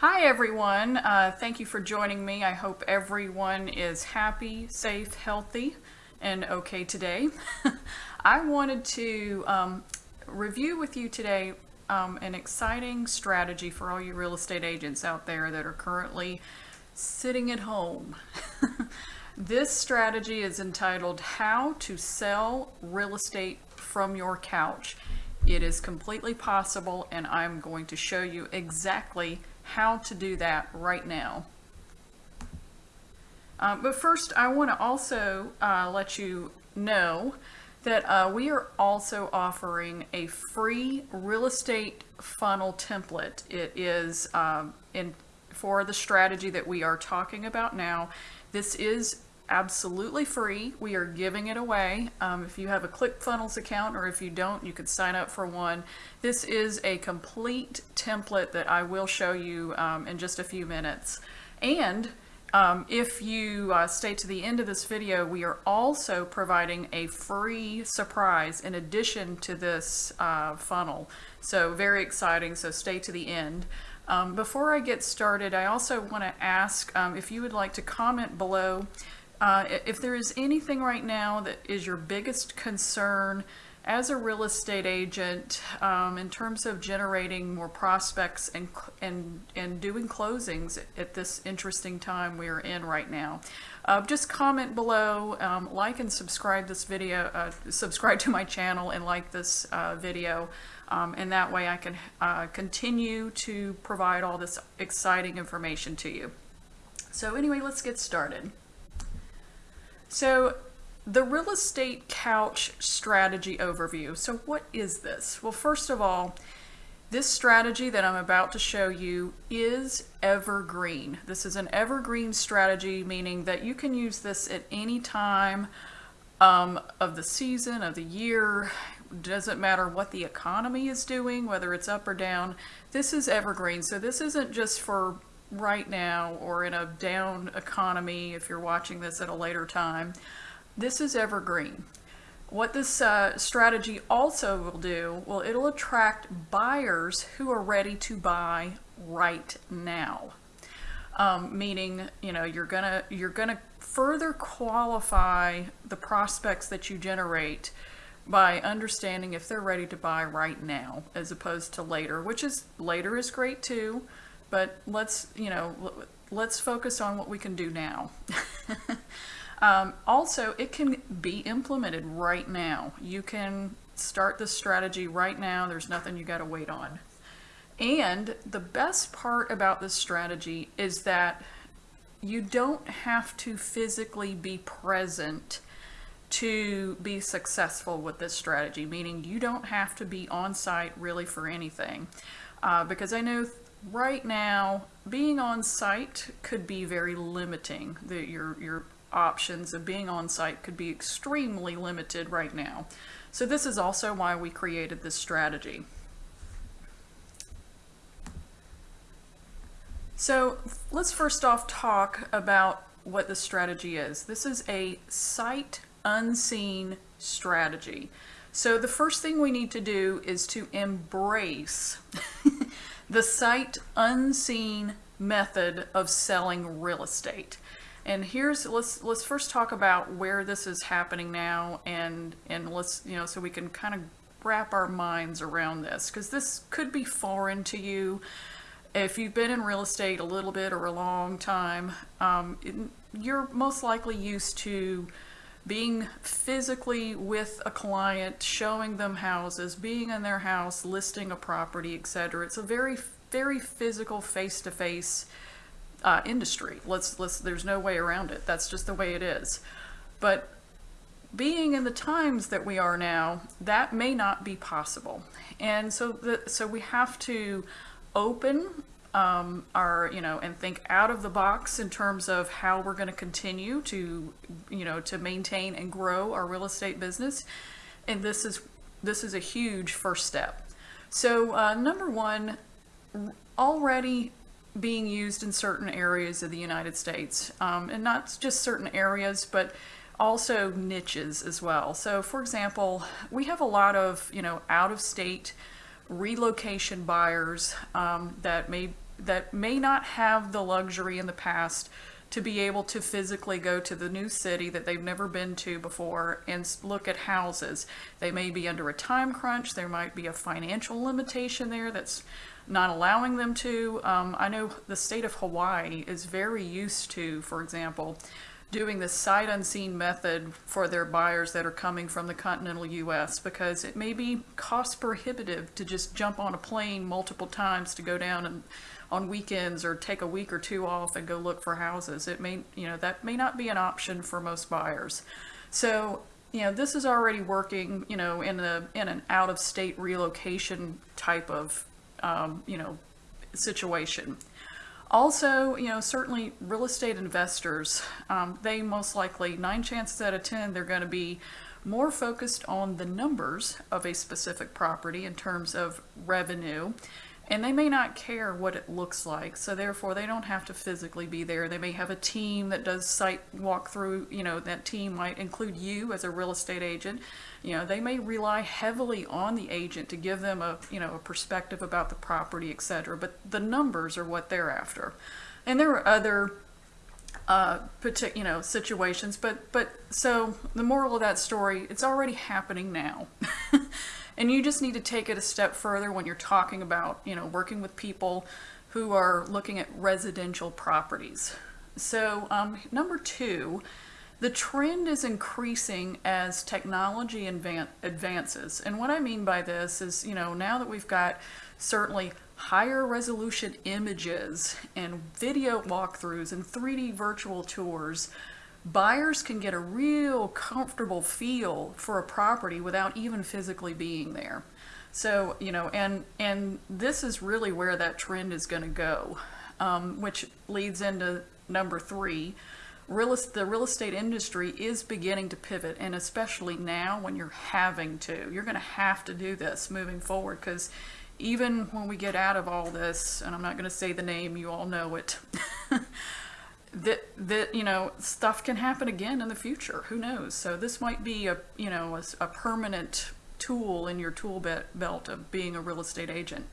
Hi everyone, uh, thank you for joining me. I hope everyone is happy, safe, healthy, and okay today. I wanted to um, review with you today um, an exciting strategy for all you real estate agents out there that are currently sitting at home. this strategy is entitled How to Sell Real Estate from Your Couch. It is completely possible and I'm going to show you exactly how to do that right now. Uh, but first, I want to also uh, let you know that uh, we are also offering a free real estate funnel template. It is um, in for the strategy that we are talking about now. This is absolutely free. We are giving it away. Um, if you have a ClickFunnels account or if you don't, you could sign up for one. This is a complete template that I will show you um, in just a few minutes. And um, if you uh, stay to the end of this video, we are also providing a free surprise in addition to this uh, funnel. So very exciting, so stay to the end. Um, before I get started, I also want to ask um, if you would like to comment below uh, if there is anything right now that is your biggest concern as a real estate agent um, in terms of generating more prospects and, and, and doing closings at this interesting time we are in right now. Uh, just comment below, um, like and subscribe this video, uh, subscribe to my channel and like this uh, video. Um, and that way I can uh, continue to provide all this exciting information to you. So anyway, let's get started. So the real estate couch strategy overview. So what is this? Well, first of all, this strategy that I'm about to show you is evergreen. This is an evergreen strategy, meaning that you can use this at any time um, of the season, of the year. Doesn't matter what the economy is doing, whether it's up or down. This is evergreen. So this isn't just for right now or in a down economy if you're watching this at a later time. This is evergreen. What this uh, strategy also will do, well, it'll attract buyers who are ready to buy right now. Um, meaning, you know, you're gonna you're gonna further qualify the prospects that you generate by understanding if they're ready to buy right now as opposed to later, which is later is great too but let's, you know, let's focus on what we can do now. um, also, it can be implemented right now. You can start this strategy right now. There's nothing you got to wait on. And the best part about this strategy is that you don't have to physically be present to be successful with this strategy, meaning you don't have to be on site really for anything. Uh, because I know right now, being on site could be very limiting. Your, your options of being on site could be extremely limited right now. So this is also why we created this strategy. So let's first off talk about what the strategy is. This is a sight unseen strategy. So the first thing we need to do is to embrace the sight unseen method of selling real estate. And here's let's let's first talk about where this is happening now and and let's you know so we can kind of wrap our minds around this because this could be foreign to you if you've been in real estate a little bit or a long time um, it, you're most likely used to being physically with a client, showing them houses, being in their house, listing a property, etc. It's a very, very physical, face-to-face -face, uh, industry. Let's, let's, there's no way around it. That's just the way it is. But being in the times that we are now, that may not be possible. And so, the, so we have to open um, are, you know, and think out of the box in terms of how we're going to continue to, you know, to maintain and grow our real estate business. And this is, this is a huge first step. So uh, number one, already being used in certain areas of the United States, um, and not just certain areas, but also niches as well. So for example, we have a lot of, you know, out of state relocation buyers um, that may that may not have the luxury in the past to be able to physically go to the new city that they've never been to before and look at houses. They may be under a time crunch. There might be a financial limitation there that's not allowing them to. Um, I know the state of Hawaii is very used to, for example, doing the sight unseen method for their buyers that are coming from the continental US because it may be cost prohibitive to just jump on a plane multiple times to go down and on weekends or take a week or two off and go look for houses. It may, you know, that may not be an option for most buyers. So, you know, this is already working, you know, in a in an out of state relocation type of um, you know, situation. Also, you know, certainly real estate investors, um, they most likely, nine chances out of 10, they're going to be more focused on the numbers of a specific property in terms of revenue. And they may not care what it looks like, so therefore they don't have to physically be there. They may have a team that does site walkthrough, you know, that team might include you as a real estate agent. You know, they may rely heavily on the agent to give them a, you know, a perspective about the property, et cetera. But the numbers are what they're after. And there are other uh, you know, situations. But but so the moral of that story, it's already happening now, and you just need to take it a step further when you're talking about you know working with people who are looking at residential properties. So um, number two. The trend is increasing as technology advances. And what I mean by this is, you know, now that we've got certainly higher resolution images and video walkthroughs and 3D virtual tours, buyers can get a real comfortable feel for a property without even physically being there. So, you know, and and this is really where that trend is going to go, um, which leads into number three. Real, the real estate industry is beginning to pivot, and especially now when you're having to, you're going to have to do this moving forward because even when we get out of all this, and I'm not going to say the name, you all know it, that that you know stuff can happen again in the future. Who knows? So this might be a you know a permanent tool in your tool be- belt of being a real estate agent,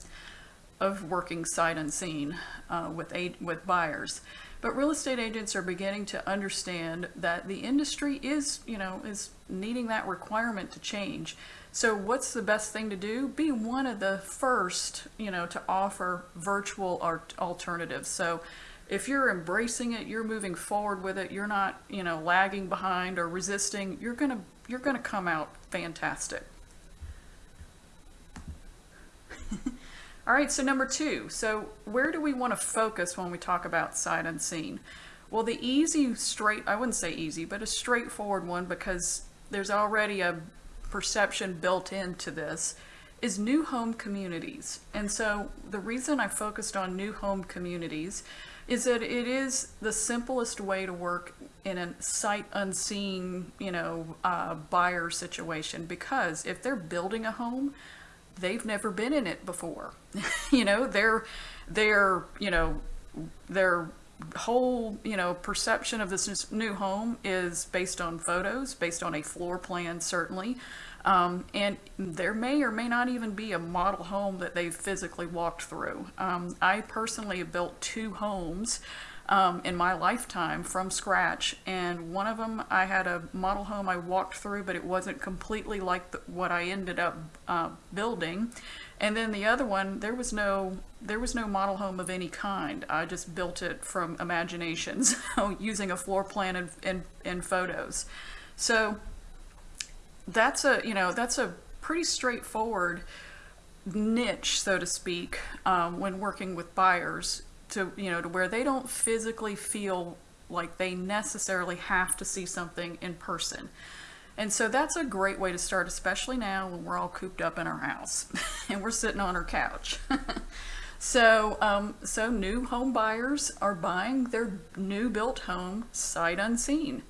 of working sight unseen uh, with a- with buyers. But real estate agents are beginning to understand that the industry is you know is needing that requirement to change. So what's the best thing to do? Be one of the first, you know, to offer virtual alternatives. So if you're embracing it, you're moving forward with it, you're not, you know, lagging behind or resisting, you're going to you're going to come out fantastic. All right, so number 2. So where do we want to focus when we talk about sight unseen? Well, the easy straight I wouldn't say easy, but a straightforward one because there's already a perception built into this is new home communities. And so the reason I focused on new home communities is that it is the simplest way to work in a sight unseen, you know, uh, buyer situation because if they're building a home, they've never been in it before. you know, their their, you know, their whole, you know, perception of this new home is based on photos, based on a floor plan certainly. Um, and there may or may not even be a model home that they've physically walked through. Um, I personally have built two homes um, in my lifetime from scratch, and one of them I had a model home I walked through, but it wasn't completely like the, what I ended up uh, building. And then the other one, there was no there was no model home of any kind. I just built it from imagination, so using a floor plan and, and, and photos. So that's a you know that's a pretty straightforward niche, so to speak, um, when working with buyers to you know to where they don't physically feel like they necessarily have to see something in person. And so that's a great way to start, especially now when we're all cooped up in our house and we're sitting on our couch. so, um, so new home buyers are buying their new built home sight unseen.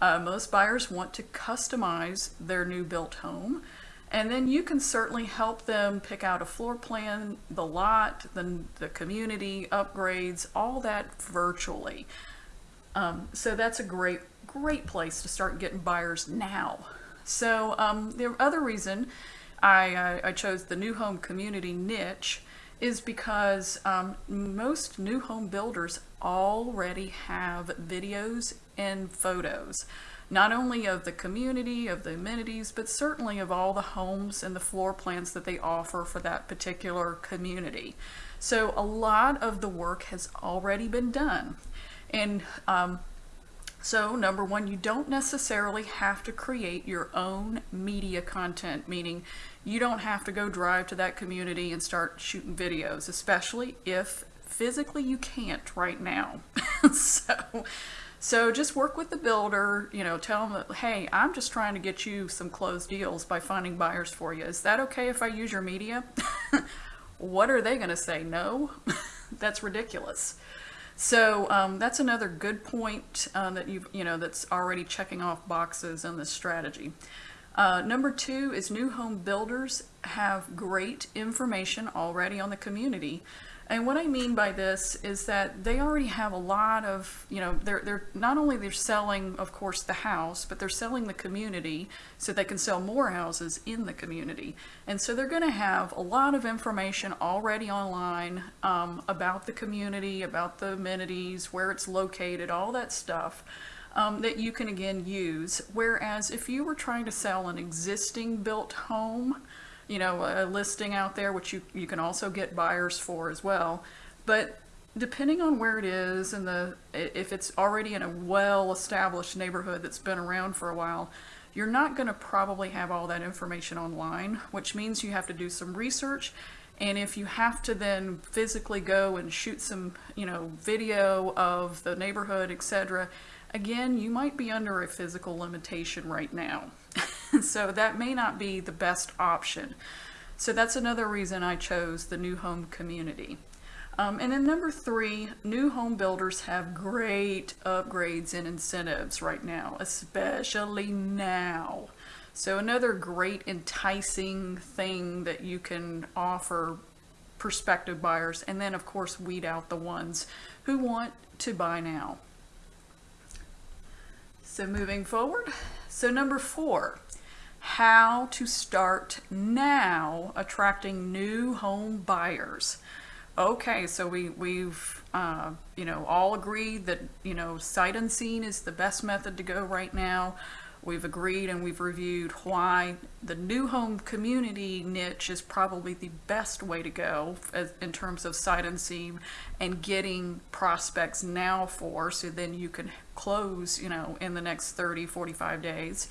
Uh, most buyers want to customize their new built home. And then you can certainly help them pick out a floor plan, the lot, the, the community, upgrades, all that virtually. Um, so that's a great, great place to start getting buyers now. So um, the other reason I, I, I chose the new home community niche is because um, most new home builders already have videos and photos, not only of the community, of the amenities, but certainly of all the homes and the floor plans that they offer for that particular community. So a lot of the work has already been done. And um, so number one, you don't necessarily have to create your own media content, meaning you don't have to go drive to that community and start shooting videos, especially if physically you can't right now. so, so just work with the builder, you know, tell them, that, hey, I'm just trying to get you some closed deals by finding buyers for you. Is that okay if I use your media? what are they going to say? No? that's ridiculous. So um, that's another good point uh, that you've you know that's already checking off boxes in this strategy. Uh, number two is new home builders have great information already on the community. And what I mean by this is that they already have a lot of, you know, they're, they're not only they're selling, of course, the house, but they're selling the community so they can sell more houses in the community. And so they're going to have a lot of information already online um, about the community, about the amenities, where it's located, all that stuff. Um, that you can again use. Whereas if you were trying to sell an existing built home, you know, a listing out there, which you, you can also get buyers for as well. But depending on where it is and the if it's already in a well-established neighborhood that's been around for a while, you're not going to probably have all that information online, which means you have to do some research. And if you have to then physically go and shoot some, you know, video of the neighborhood, etc., again, you might be under a physical limitation right now. so that may not be the best option. So that's another reason I chose the new home community. Um, and then number three, new home builders have great upgrades and incentives right now, especially now. So another great enticing thing that you can offer prospective buyers and then of course weed out the ones who want to buy now. So moving forward, so number four, how to start now attracting new home buyers. Okay, so we, we've, uh, you know, all agreed that, you know, sight unseen is the best method to go right now. We've agreed and we've reviewed why the new home community niche is probably the best way to go as, in terms of sight unseen and getting prospects now for so then you can close, you know, in the next 30, 45 days.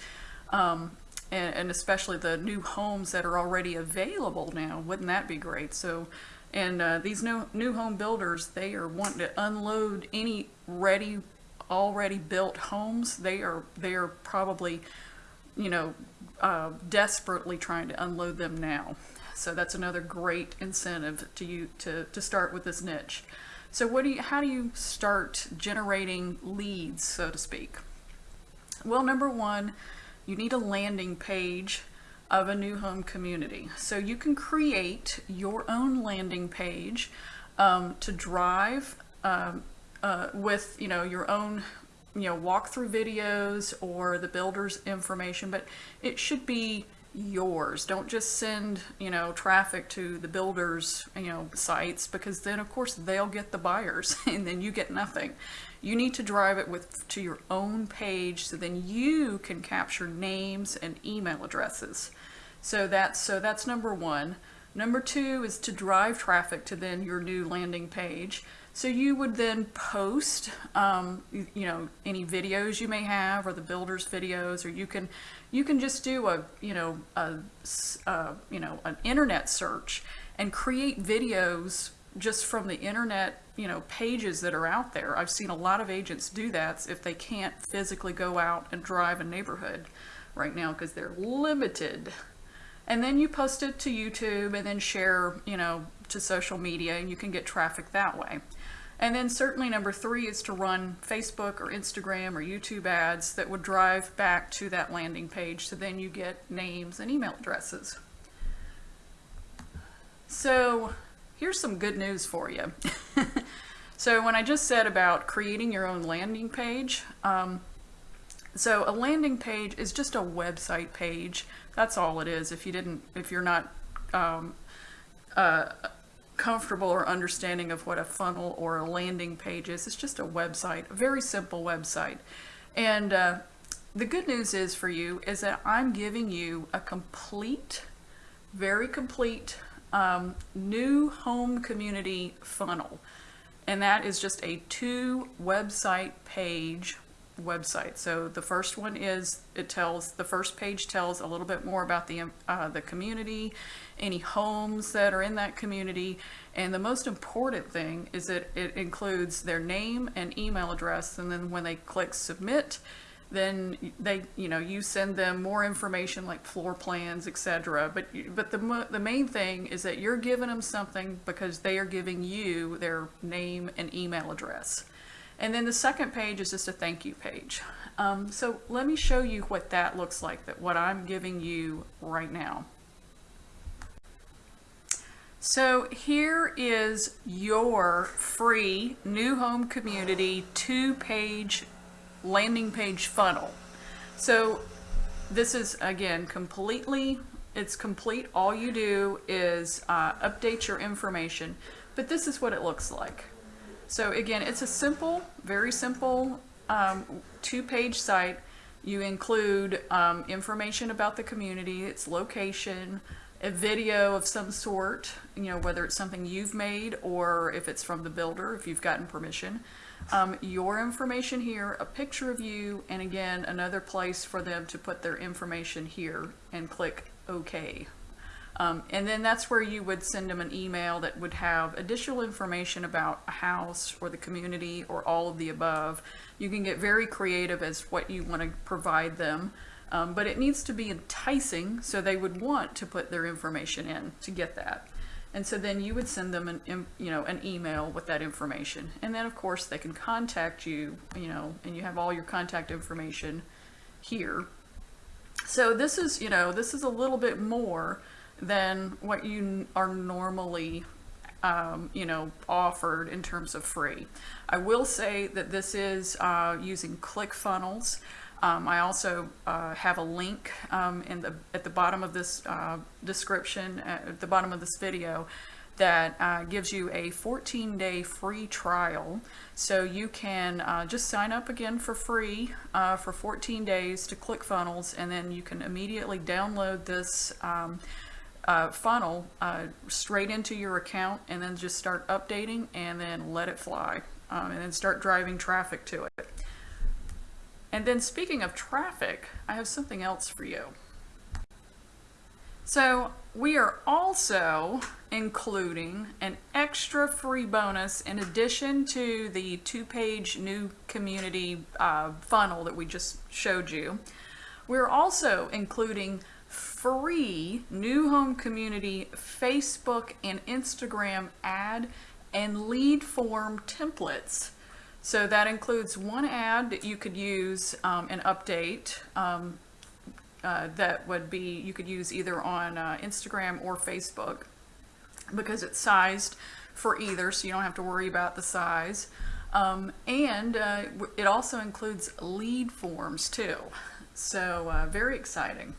Um, and, and especially the new homes that are already available now. Wouldn't that be great? So, and uh, these new new home builders, they are wanting to unload any ready, already built homes. They are they are probably, you know, uh, desperately trying to unload them now. So that's another great incentive to you to to start with this niche. So what do you how do you start generating leads, so to speak? Well, number one you need a landing page of a new home community. So you can create your own landing page um, to drive um, uh, with you know your own you know walkthrough videos or the builder's information, but it should be yours. Don't just send, you know, traffic to the builders, you know, sites because then of course they'll get the buyers and then you get nothing. You need to drive it with to your own page so then you can capture names and email addresses. So that's so that's number one. Number two is to drive traffic to then your new landing page. So you would then post, um, you know, any videos you may have, or the builder's videos, or you can, you can just do a, you know, a, you know, an internet search and create videos just from the internet, you know, pages that are out there. I've seen a lot of agents do that if they can't physically go out and drive a neighborhood right now because they're limited. And then you post it to YouTube and then share, you know, to social media and you can get traffic that way. And then certainly number three is to run Facebook or Instagram or YouTube ads that would drive back to that landing page so then you get names and email addresses. So here's some good news for you. so when I just said about creating your own landing page, um, so a landing page is just a website page. That's all it is. If you didn't, if you're not um, uh, comfortable or understanding of what a funnel or a landing page is, it's just a website, a very simple website. And uh, the good news is for you is that I'm giving you a complete, very complete um, new home community funnel. And that is just a two website page website. So the first one is, it tells, the first page tells a little bit more about the, uh, the community, any homes that are in that community. And the most important thing is that it includes their name and email address. And then when they click submit, then they, you know, you send them more information like floor plans, etc. But but the the main thing is that you're giving them something because they are giving you their name and email address. And then the second page is just a thank you page. Um, so let me show you what that looks like. That what I'm giving you right now. So here is your free new home community two page landing page funnel. So this is again completely, it's complete. All you do is uh, update your information, but this is what it looks like. So again, it's a simple, very simple um, two page site. You include um, information about the community, its location, a video of some sort, you know, whether it's something you've made or if it's from the builder, if you've gotten permission. Um, your information here, a picture of you, and again, another place for them to put their information here and click OK. Um, and then that's where you would send them an email that would have additional information about a house or the community or all of the above. You can get very creative as what you want to provide them. Um, but it needs to be enticing so they would want to put their information in to get that. And so then you would send them an, you know, an email with that information. And then of course they can contact you, you know, and you have all your contact information here. So this is, you know, this is a little bit more than what you are normally, um, you know, offered in terms of free. I will say that this is uh, using ClickFunnels. Um, I also uh, have a link um, in the at the bottom of this uh, description, uh, at the bottom of this video, that uh, gives you a 14-day free trial. So you can uh, just sign up again for free uh, for 14 days to ClickFunnels, and then you can immediately download this. Um, uh, funnel uh, straight into your account and then just start updating and then let it fly um, and then start driving traffic to it. And then speaking of traffic, I have something else for you. So we are also including an extra free bonus in addition to the two-page new community uh, funnel that we just showed you. We're also including free new home community Facebook and Instagram ad and lead form templates. So that includes one ad that you could use um, and update um, uh, that would be, you could use either on uh, Instagram or Facebook because it's sized for either, so you don't have to worry about the size. Um, and uh, it also includes lead forms too. So uh, very exciting.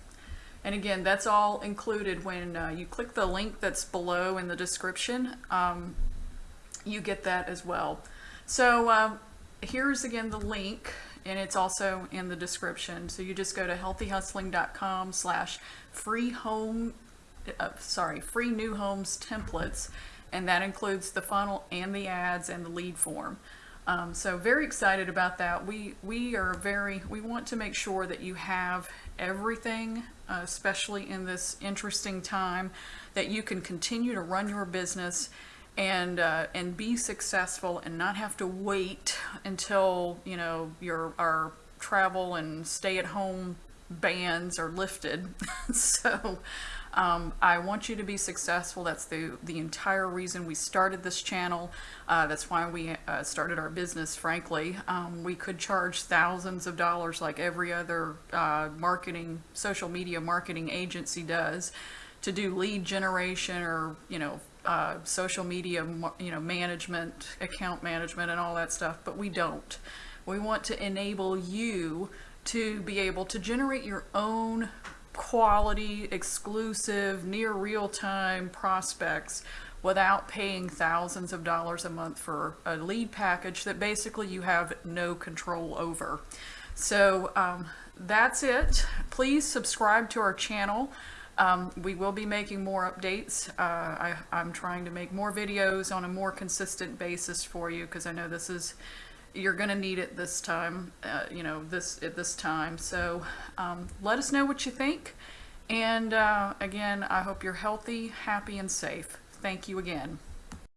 And again, that's all included when uh, you click the link that's below in the description. Um, you get that as well. So um, here's again the link, and it's also in the description. So you just go to healthyhustling.com slash free home, uh, sorry, free new homes templates, and that includes the funnel and the ads and the lead form. Um, so very excited about that. We we are very we want to make sure that you have everything, uh, especially in this interesting time, that you can continue to run your business and uh, and be successful and not have to wait until you know your our travel and stay at home bans are lifted. so um, I want you to be successful. That's the the entire reason we started this channel. Uh, that's why we uh, started our business. Frankly, um, we could charge thousands of dollars like every other uh, marketing, social media marketing agency does, to do lead generation or you know uh, social media, you know, management, account management, and all that stuff. But we don't. We want to enable you to be able to generate your own quality, exclusive, near real time prospects without paying thousands of dollars a month for a lead package that basically you have no control over. So um, that's it. Please subscribe to our channel. Um, we will be making more updates. Uh, I, I'm trying to make more videos on a more consistent basis for you because I know this is you're going to need it this time. Uh, you know this at this time. So um, let us know what you think. And uh, again, I hope you're healthy, happy, and safe. Thank you again.